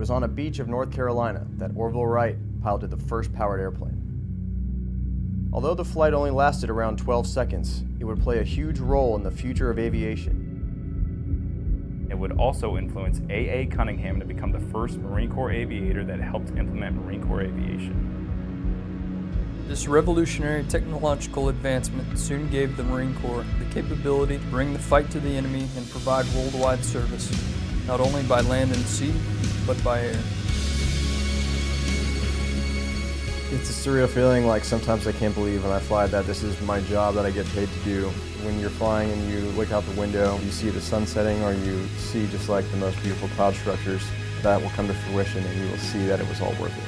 was on a beach of North Carolina that Orville Wright piloted the first powered airplane. Although the flight only lasted around 12 seconds, it would play a huge role in the future of aviation. It would also influence A.A. Cunningham to become the first Marine Corps aviator that helped implement Marine Corps aviation. This revolutionary technological advancement soon gave the Marine Corps the capability to bring the fight to the enemy and provide worldwide service, not only by land and sea, but by air. It's a surreal feeling, like sometimes I can't believe when I fly that this is my job that I get paid to do. When you're flying and you look out the window, you see the sun setting or you see just like the most beautiful cloud structures, that will come to fruition and you will see that it was all worth it.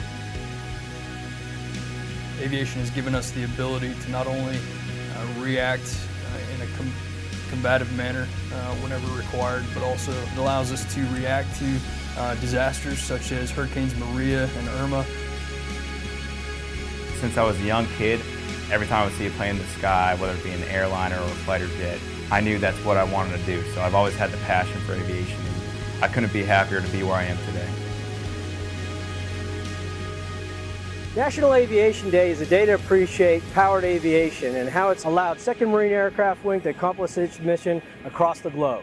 Aviation has given us the ability to not only uh, react uh, in a combative manner uh, whenever required, but also it allows us to react to uh, disasters such as Hurricanes Maria and Irma since I was a young kid, every time I would see a plane in the sky, whether it be an airliner or a fighter jet, I knew that's what I wanted to do. So I've always had the passion for aviation. And I couldn't be happier to be where I am today. National Aviation Day is a day to appreciate powered aviation and how it's allowed 2nd Marine Aircraft Wing to accomplish its mission across the globe.